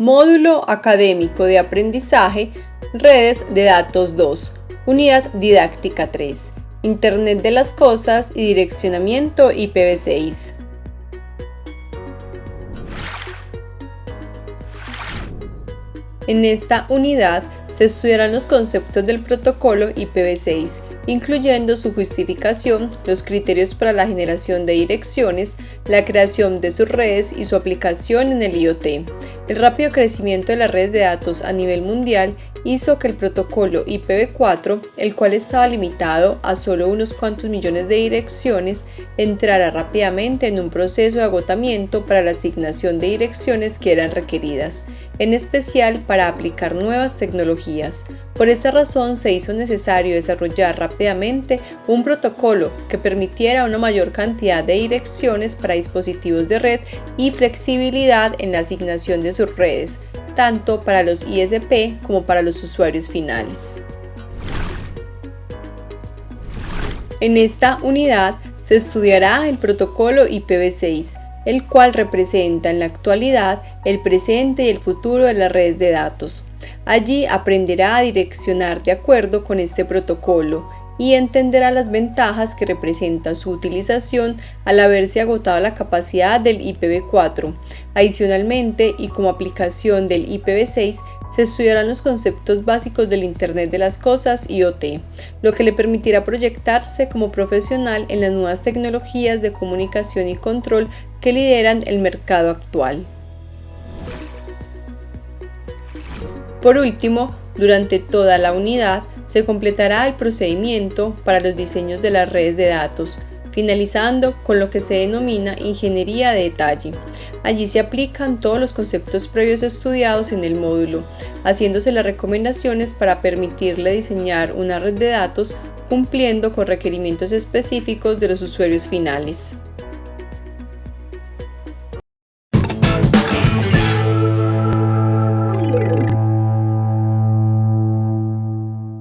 Módulo Académico de Aprendizaje, Redes de Datos 2, Unidad Didáctica 3, Internet de las Cosas y Direccionamiento IPv6. En esta unidad se estudiarán los conceptos del protocolo IPv6 incluyendo su justificación, los criterios para la generación de direcciones, la creación de sus redes y su aplicación en el IoT. El rápido crecimiento de las redes de datos a nivel mundial hizo que el protocolo IPv4, el cual estaba limitado a solo unos cuantos millones de direcciones, entrara rápidamente en un proceso de agotamiento para la asignación de direcciones que eran requeridas, en especial para aplicar nuevas tecnologías. Por esta razón se hizo necesario desarrollar rápidamente un protocolo que permitiera una mayor cantidad de direcciones para dispositivos de red y flexibilidad en la asignación de sus redes, tanto para los ISP como para los usuarios finales. En esta unidad se estudiará el protocolo IPv6, el cual representa en la actualidad el presente y el futuro de las redes de datos. Allí aprenderá a direccionar de acuerdo con este protocolo y entenderá las ventajas que representa su utilización al haberse agotado la capacidad del IPv4. Adicionalmente, y como aplicación del IPv6, se estudiarán los conceptos básicos del Internet de las Cosas IoT, lo que le permitirá proyectarse como profesional en las nuevas tecnologías de comunicación y control que lideran el mercado actual. Por último, durante toda la unidad se completará el procedimiento para los diseños de las redes de datos, finalizando con lo que se denomina ingeniería de detalle. Allí se aplican todos los conceptos previos estudiados en el módulo, haciéndose las recomendaciones para permitirle diseñar una red de datos cumpliendo con requerimientos específicos de los usuarios finales.